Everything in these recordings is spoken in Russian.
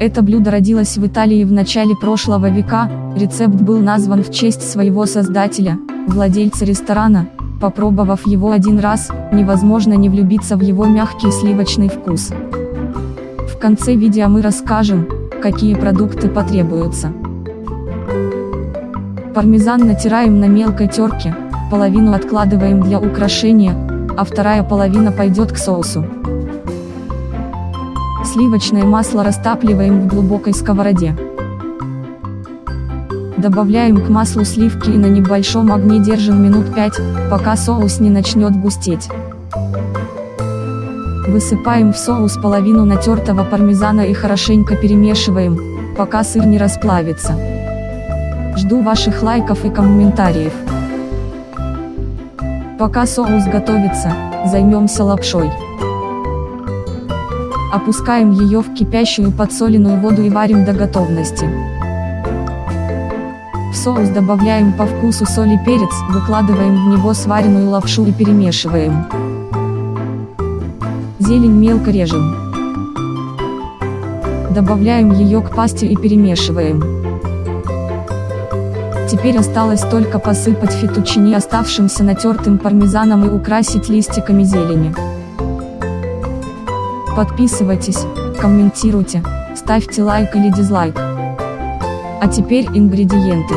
Это блюдо родилось в Италии в начале прошлого века, рецепт был назван в честь своего создателя, владельца ресторана, попробовав его один раз, невозможно не влюбиться в его мягкий сливочный вкус. В конце видео мы расскажем, какие продукты потребуются. Пармезан натираем на мелкой терке, половину откладываем для украшения, а вторая половина пойдет к соусу. Сливочное масло растапливаем в глубокой сковороде. Добавляем к маслу сливки и на небольшом огне держим минут 5, пока соус не начнет густеть. Высыпаем в соус половину натертого пармезана и хорошенько перемешиваем, пока сыр не расплавится. Жду ваших лайков и комментариев. Пока соус готовится, займемся лапшой. Опускаем ее в кипящую подсоленную воду и варим до готовности. В соус добавляем по вкусу соль и перец, выкладываем в него сваренную лапшу и перемешиваем. Зелень мелко режем. Добавляем ее к пасте и перемешиваем. Теперь осталось только посыпать фетучини оставшимся натертым пармезаном и украсить листиками зелени. Подписывайтесь, комментируйте, ставьте лайк или дизлайк. А теперь ингредиенты.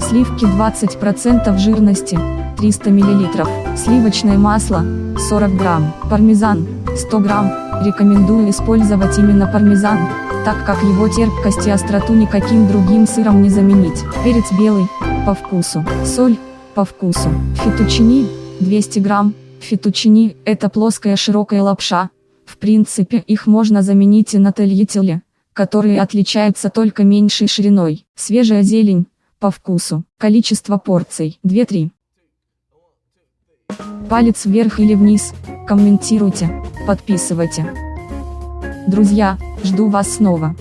Сливки 20% жирности, 300 мл, сливочное масло, 40 грамм, пармезан, 100 грамм, рекомендую использовать именно пармезан, так как его терпкость и остроту никаким другим сыром не заменить. Перец белый, по вкусу, соль, по вкусу, фетучини, 200 грамм, фетучини – это плоская широкая лапша, принципе, их можно заменить и на тельятеле, которые отличаются только меньшей шириной. Свежая зелень, по вкусу. Количество порций 2-3. Палец вверх или вниз, комментируйте, подписывайте. Друзья, жду вас снова.